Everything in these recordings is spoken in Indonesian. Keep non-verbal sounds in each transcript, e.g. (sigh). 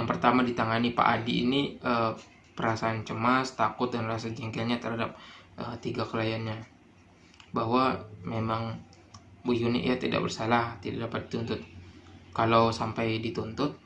yang pertama ditangani Pak Adi ini uh, perasaan cemas, takut dan rasa jengkelnya terhadap uh, tiga kliennya bahwa memang Bu Yuni ya tidak bersalah, tidak dapat dituntut. Kalau sampai dituntut,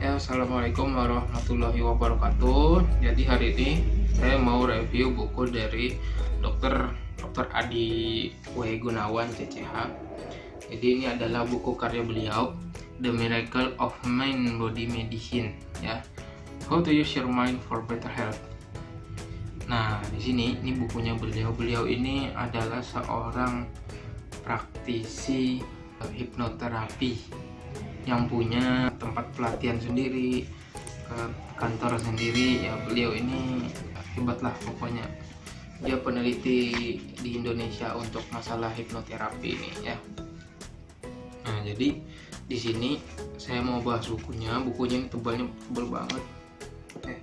ya, Assalamualaikum warahmatullahi wabarakatuh. Jadi hari ini saya mau review buku dari Dokter Dr. Adi W. Gunawan CCH. Jadi ini adalah buku karya beliau The Miracle of Mind Body Medicine ya. How to use your mind for better health. Nah, di sini ini bukunya beliau. Beliau ini adalah seorang praktisi hipnoterapi yang punya tempat pelatihan sendiri, kantor sendiri. Ya beliau ini hebat lah pokoknya. Dia peneliti di Indonesia untuk masalah hipnoterapi ini ya. Nah jadi di sini saya mau bahas bukunya. Bukunya ini tebalnya tebal banget. Eh,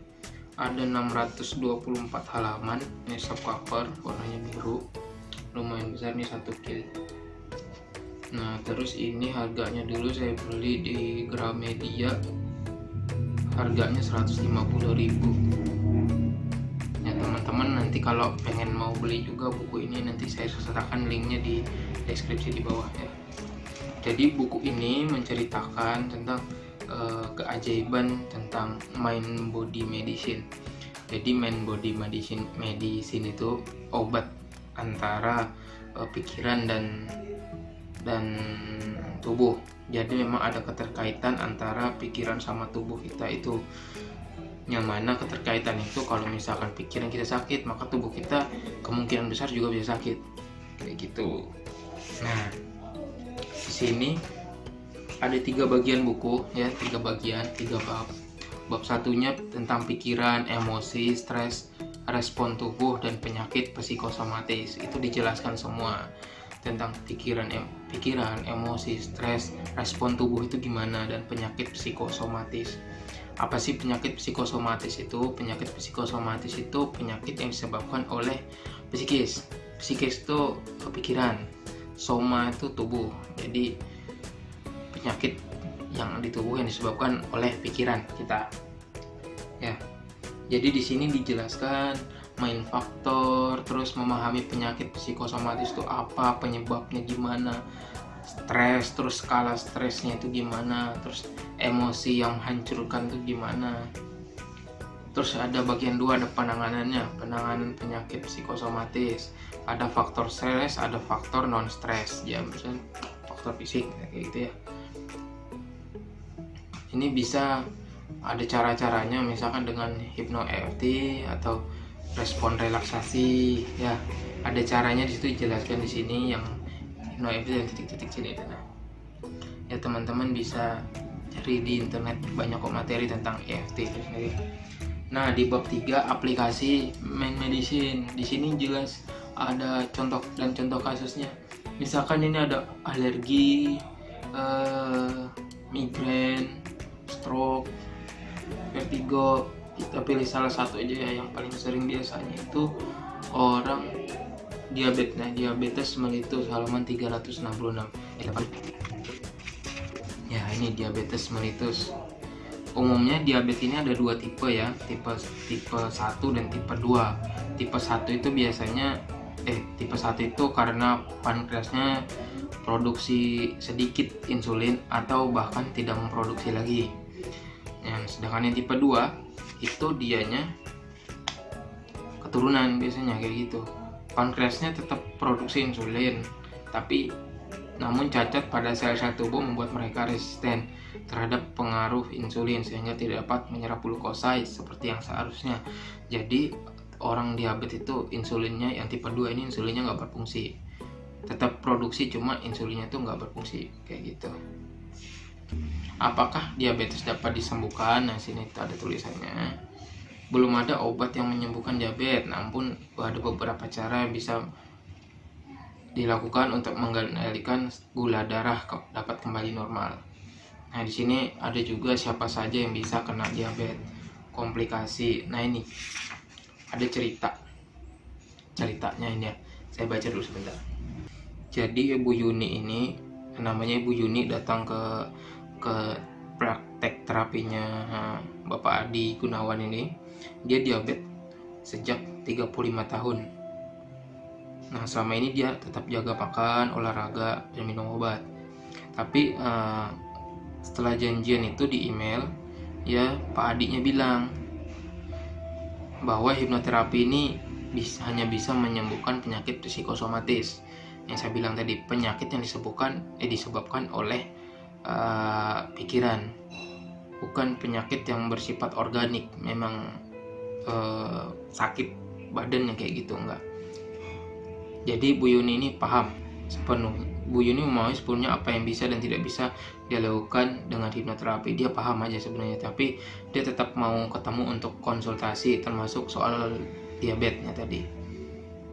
ada 624 halaman. Ini cover warnanya biru. Lumayan besar nih satu kil nah terus ini harganya dulu saya beli di Gramedia. Harganya 150.000 teman-teman nanti kalau pengen mau beli juga buku ini nanti saya sertakan linknya di deskripsi di bawah ya. Jadi buku ini menceritakan tentang uh, keajaiban tentang mind body medicine. Jadi mind body medicine medicine itu obat antara uh, pikiran dan dan tubuh. Jadi memang ada keterkaitan antara pikiran sama tubuh kita itu. Yang mana keterkaitan itu kalau misalkan pikiran kita sakit maka tubuh kita kemungkinan besar juga bisa sakit. Kayak gitu. Nah di sini ada tiga bagian buku ya tiga bagian tiga bab. Bab satunya tentang pikiran emosi stres respon tubuh dan penyakit psikosomatis. Itu dijelaskan semua tentang pikiran pikiran emosi stres respon tubuh itu gimana dan penyakit psikosomatis. Apa sih penyakit psikosomatis itu? Penyakit psikosomatis itu penyakit yang disebabkan oleh psikis. Psikis itu kepikiran soma itu tubuh. Jadi penyakit yang di tubuh yang disebabkan oleh pikiran kita. Ya. Jadi di sini dijelaskan main faktor terus memahami penyakit psikosomatis itu apa penyebabnya gimana stres terus skala stresnya itu gimana terus emosi yang hancurkan itu gimana. Terus ada bagian dua ada penanganannya penanganan penyakit psikosomatis. Ada faktor stres ada faktor non stres ya misalnya faktor fisik kayak gitu ya. Ini bisa ada cara-caranya misalkan dengan hipno EFT atau respon relaksasi ya. Ada caranya di situ dijelaskan di sini yang no itu dan titik-titik sini. Nah ya teman-teman bisa cari di internet banyak kok materi tentang EFT itu sendiri. Nah di bab 3 aplikasi main medicine. Di sini jelas ada contoh dan contoh kasusnya. Misalkan ini ada alergi uh, migrain stroke vertigo kita pilih salah satu aja ya yang paling sering biasanya itu orang diabetes. Nah diabetes melitus halaman 366 eh, ya ini diabetes melitus umumnya diabetes ini ada dua tipe ya tipe tipe 1 dan tipe 2 tipe 1 itu biasanya eh tipe 1 itu karena pankreasnya produksi sedikit insulin atau bahkan tidak memproduksi lagi. Yang sedangkan yang tipe 2 itu dianya keturunan biasanya kayak gitu pankreasnya tetap produksi insulin, tapi namun cacat pada sel-sel tubuh membuat mereka resisten terhadap pengaruh insulin sehingga tidak dapat menyerap glukosa seperti yang seharusnya. Jadi orang diabetes itu insulinnya yang tipe 2 ini insulinnya nggak berfungsi. Tetap produksi cuma insulinnya itu nggak berfungsi kayak gitu. Apakah diabetes dapat disembuhkan? Nah sini ada tulisannya belum ada obat yang menyembuhkan diabetes, namun ada beberapa cara yang bisa dilakukan untuk mengendalikan gula darah dapat kembali normal. Nah, di sini ada juga siapa saja yang bisa kena diabetes. komplikasi nah ini ada cerita ceritanya ini ya saya baca dulu sebentar jadi Ibu Yuni ini namanya Ibu Yuni datang ke ke praktek terapinya Bapak Adi Gunawan ini dia diabetes sejak 35 tahun. Nah selama ini dia tetap jaga makan olahraga dan minum obat. Tapi uh, setelah janjian itu di email ya Pak adiknya bilang bahwa hipnoterapi ini bisa, hanya bisa menyembuhkan penyakit psikosomatis. Yang saya bilang tadi penyakit yang disebabkan eh disebabkan oleh uh, pikiran. Bukan penyakit yang bersifat organik memang uh, sakit badan kayak gitu enggak. Jadi Bu Yuni ini paham sepenuh Bu Yuni memahami sepenuhnya apa yang bisa dan tidak bisa dia lakukan dengan hipnoterapi. Dia paham aja sebenarnya tapi dia tetap mau ketemu untuk konsultasi termasuk soal diabetesnya tadi.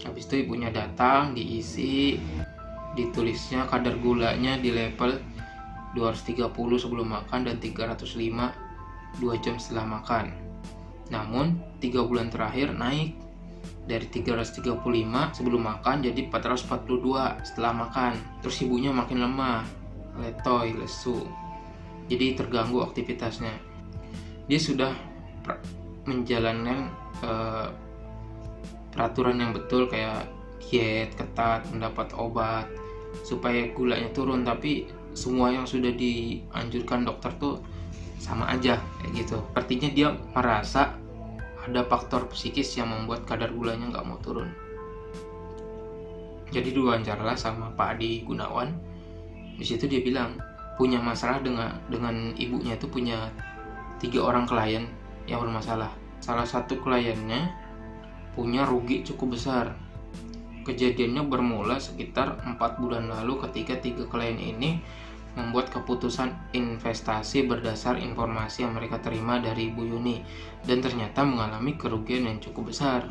Habis itu ibunya datang diisi ditulisnya kadar gulanya di level 230 sebelum makan dan 305 2 jam setelah makan. Namun tiga bulan terakhir naik dari 335 sebelum makan jadi 442 setelah makan. Terus ibunya makin lemah letoy lesu. Jadi terganggu aktivitasnya. Dia sudah menjalankan uh, peraturan yang betul kayak diet ketat mendapat obat supaya gulanya turun. Tapi semua yang sudah dianjurkan dokter tuh sama aja kayak gitu artinya dia merasa ada faktor psikis yang membuat kadar gulanya nggak mau turun. Jadi diwawancara sama Pak Adi Gunawan. Di situ dia bilang punya masalah dengan dengan ibunya itu punya tiga orang klien yang bermasalah. Salah satu kliennya punya rugi cukup besar. Kejadiannya bermula sekitar empat bulan lalu ketika tiga klien ini membuat keputusan investasi berdasar informasi yang mereka terima dari Ibu Yuni dan ternyata mengalami kerugian yang cukup besar.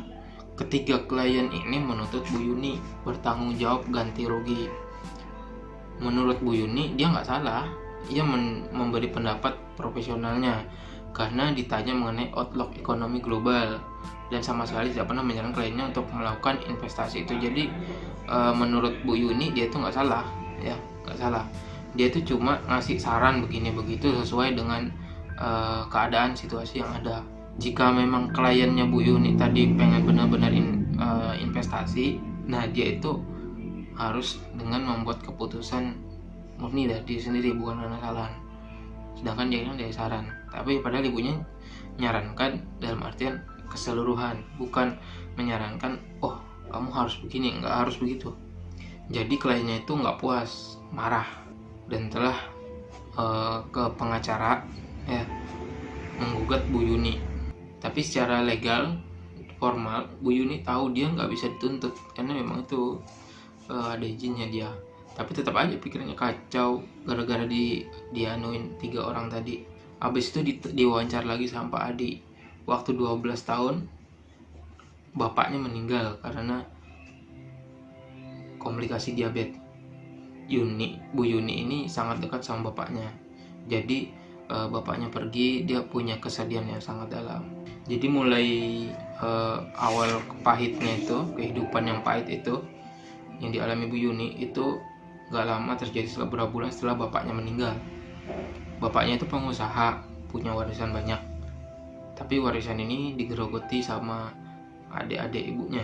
Ketiga klien ini menuntut Bu Yuni bertanggung jawab ganti rugi. Menurut Bu Yuni, dia nggak salah. Ia memberi pendapat profesionalnya karena ditanya mengenai outlook ekonomi global. Dan sama sekali tidak pernah menyarankan kliennya untuk melakukan investasi itu. Jadi e, menurut Bu Yuni dia itu nggak salah, ya nggak salah. Dia itu cuma ngasih saran begini begitu sesuai dengan uh, keadaan situasi yang ada. Jika memang kliennya Bu Yuni tadi pengen benar-benar in, uh, investasi nah dia itu harus dengan membuat keputusan murni dari diri sendiri bukan karena salah sedangkan dia kan dari saran tapi padahal ibunya menyarankan dalam artian keseluruhan bukan menyarankan oh kamu harus begini. Nggak harus begitu. Jadi kliennya itu nggak puas marah dan telah uh, ke pengacara ya menggugat Bu Yuni. Tapi secara legal formal Bu Yuni tahu dia nggak bisa dituntut karena memang itu uh, ada izinnya dia. Tapi tetap aja pikirannya kacau gara-gara di dianuin tiga orang tadi habis itu di, diwawancara lagi sama Pak Adi. Waktu 12 tahun bapaknya meninggal karena komplikasi diabetes. Yuni Bu Yuni ini sangat dekat sama bapaknya. Jadi uh, bapaknya pergi dia punya kesedihan yang sangat dalam. Jadi mulai uh, awal pahitnya itu kehidupan yang pahit itu yang dialami Bu Yuni itu gak lama terjadi setelah beberapa bulan setelah bapaknya meninggal bapaknya itu pengusaha punya warisan banyak tapi warisan ini digerogoti sama adik-adik ibunya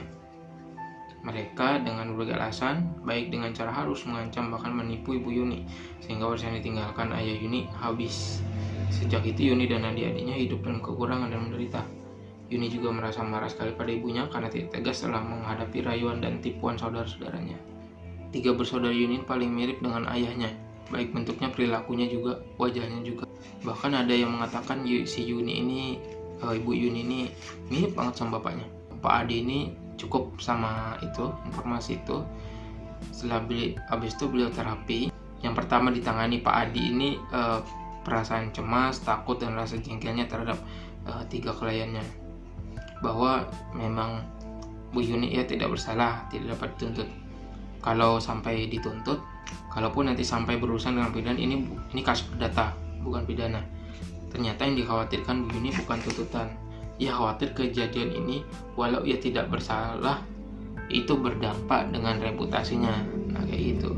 mereka dengan berbagai alasan, baik dengan cara halus mengancam bahkan menipu Ibu Yuni, sehingga warisan ditinggalkan ayah Yuni habis. Sejak itu Yuni dan adik-adiknya hidup dalam kekurangan dan menderita. Yuni juga merasa marah sekali pada ibunya karena tidak tegas setelah menghadapi rayuan dan tipuan saudara-saudaranya. Tiga bersaudara Yuni paling mirip dengan ayahnya, baik bentuknya, perilakunya juga, wajahnya juga. Bahkan ada yang mengatakan si Yuni ini, uh, ibu Yuni ini mirip banget sama bapaknya. Pak Adi ini cukup sama itu informasi itu setelah beli habis itu beliau terapi yang pertama ditangani Pak Adi ini eh, perasaan cemas takut dan rasa jengkelnya terhadap eh, tiga kliennya bahwa memang Bu Yuni ya tidak bersalah tidak dapat dituntut kalau sampai dituntut kalaupun nanti sampai berurusan dengan pidana ini ini kasus perdata bukan pidana. Ternyata yang dikhawatirkan Bu Yuni bukan tuntutan. Ia khawatir kejadian ini walau ia tidak bersalah itu berdampak dengan reputasinya. Nah kayak gitu.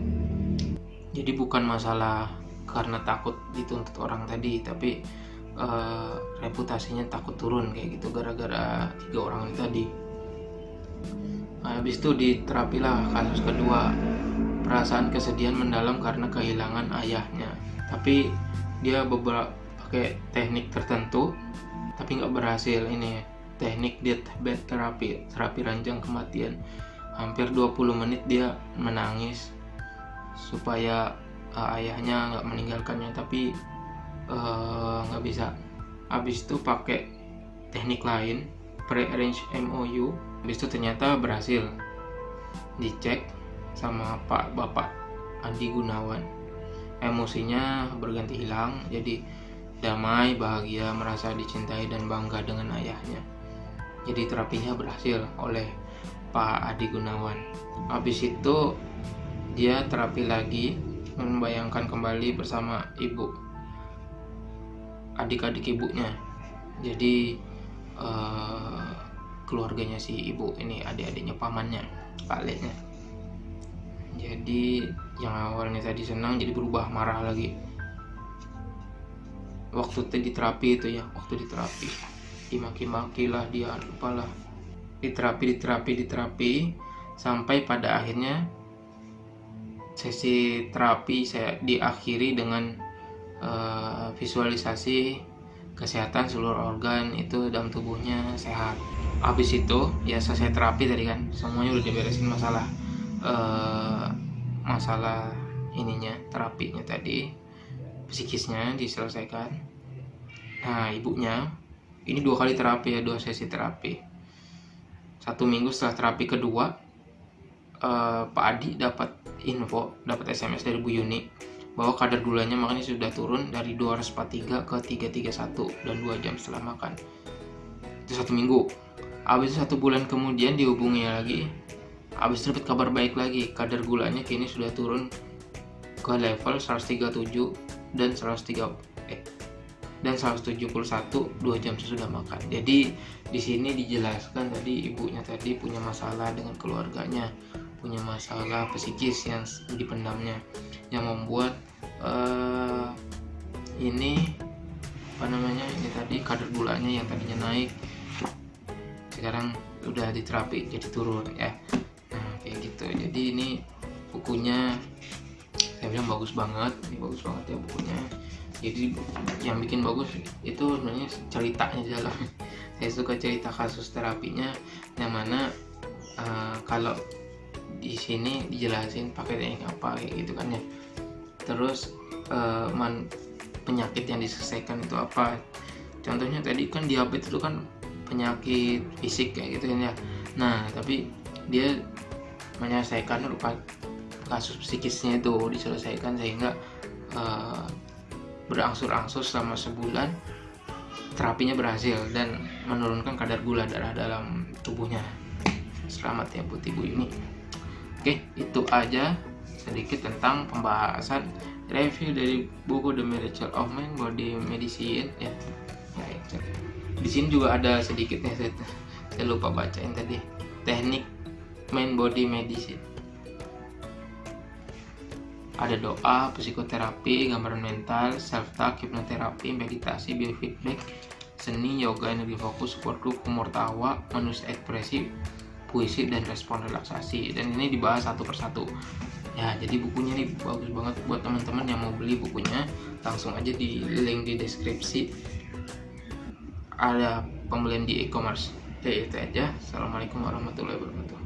Jadi bukan masalah karena takut dituntut orang tadi tapi uh, reputasinya takut turun kayak gitu gara-gara tiga orang itu tadi. Nah, habis itu diterapilah kasus kedua perasaan kesedihan mendalam karena kehilangan ayahnya. Tapi dia beberapa pakai teknik tertentu tapi nggak berhasil ini. Teknik deathbed terapi terapi ranjang kematian. Hampir 20 menit dia menangis supaya uh, ayahnya nggak meninggalkannya tapi eh, nggak uh, bisa. Habis itu pakai teknik lain pre-arrange MOU habis itu ternyata berhasil. Dicek sama Pak Bapak Andi Gunawan emosinya berganti hilang jadi damai, bahagia, merasa dicintai dan bangga dengan ayahnya. Jadi terapinya berhasil oleh Pak Adi Gunawan. Habis itu dia terapi lagi membayangkan kembali bersama ibu adik-adik ibunya. Jadi uh, keluarganya si ibu ini adik-adiknya pamannya, Pak Leknya. Jadi yang awalnya tadi senang jadi berubah marah lagi. Waktu di terapi itu ya waktu di terapi. Dimaki-maki lah dia lupalah. Diterapi diterapi diterapi sampai pada akhirnya sesi terapi saya diakhiri dengan uh, visualisasi kesehatan seluruh organ itu dalam tubuhnya sehat. Habis itu ya selesai terapi tadi kan semuanya udah diberesin masalah uh, masalah ininya terapinya tadi psikisnya diselesaikan. Nah ibunya ini dua kali terapi ya dua sesi terapi. Satu minggu setelah terapi kedua eh, Pak Adi dapat info dapat SMS dari Bu Yuni bahwa kadar gulanya makanya sudah turun dari 243 ke 331 dan 2 jam setelah makan. Itu satu minggu. Habis satu bulan kemudian dihubungi lagi habis dapat kabar baik lagi kadar gulanya kini sudah turun ke level 137 dan 103 eh dan 171 dua jam sesudah makan. Jadi di sini dijelaskan tadi ibunya tadi punya masalah dengan keluarganya, punya masalah psikis yang dipendamnya yang membuat uh, ini apa namanya ini tadi kadar gulanya yang tadinya naik sekarang udah diterapi jadi turun ya gitu. Jadi ini bukunya saya bilang bagus banget ini bagus banget ya bukunya. Jadi yang bikin bagus itu sebenarnya ceritanya dalam (laughs) saya suka cerita kasus terapinya yang mana uh, kalau di sini dijelasin pakai teknik apa kayak gitu kan ya. Terus uh, man, penyakit yang diselesaikan itu apa. Contohnya tadi kan diabetes itu kan penyakit fisik kayak gitu kan ya. Nah tapi dia menyelesaikan lupa kasus psikisnya itu diselesaikan sehingga uh, berangsur-angsur selama sebulan terapinya berhasil dan menurunkan kadar gula darah dalam tubuhnya. Selamat ya buat ibu ini oke itu aja sedikit tentang pembahasan review dari buku The Miracle of Man Body Medicine. Ya, ya, ya. di sini juga ada sedikitnya saya, saya lupa bacain tadi. Teknik main body medicine ada doa, psikoterapi, gambaran mental, self-talk, hipnoterapi, meditasi, biofeedback, seni, yoga, energi fokus, group, humor tawa, manusia ekspresi, puisi, dan respon relaksasi. Dan ini dibahas satu persatu. Ya, jadi bukunya ini bagus banget buat teman-teman yang mau beli bukunya. Langsung aja di link di deskripsi. Ada pembelian di e-commerce. Ya, itu aja. Assalamualaikum warahmatullahi wabarakatuh.